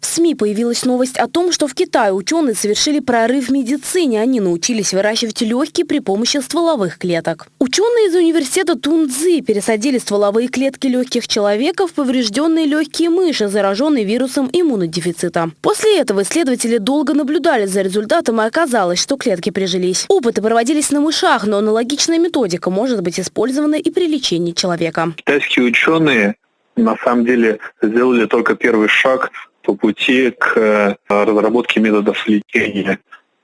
В СМИ появилась новость о том, что в Китае ученые совершили прорыв в медицине. Они научились выращивать легкие при помощи стволовых клеток. Ученые из университета Тунцзи пересадили стволовые клетки легких человека в поврежденные легкие мыши, зараженные вирусом иммунодефицита. После этого исследователи долго наблюдали за результатом и оказалось, что клетки прижились. Опыты проводились на мышах, но аналогичная методика может быть использована и при лечении человека. Китайские ученые на самом деле сделали только первый шаг по пути к э, разработке методов лечения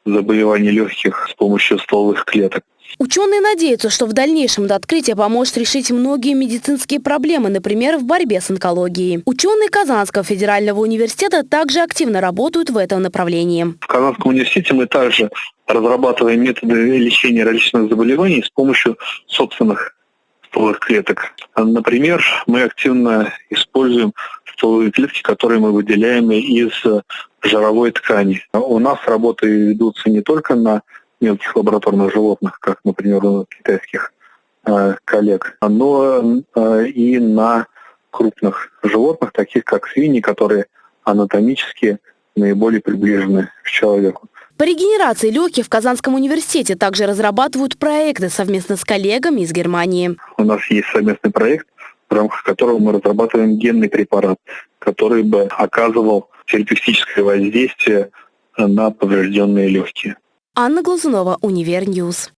заболеваний легких с помощью стволовых клеток. Ученые надеются, что в дальнейшем это открытие поможет решить многие медицинские проблемы, например, в борьбе с онкологией. Ученые Казанского федерального университета также активно работают в этом направлении. В Казанском университете мы также разрабатываем методы лечения различных заболеваний с помощью собственных стволовых клеток. Например, мы активно используем стволовые клетки, которые мы выделяем из жировой ткани. У нас работы ведутся не только на мелких лабораторных животных, как, например, у китайских э, коллег, но э, и на крупных животных, таких как свиньи, которые анатомически наиболее приближены к человеку. По регенерации легких в Казанском университете также разрабатывают проекты совместно с коллегами из Германии. У нас есть совместный проект, в рамках которого мы разрабатываем генный препарат, который бы оказывал терапевтическое воздействие на поврежденные легкие. Анна Глазунова, Универньюз.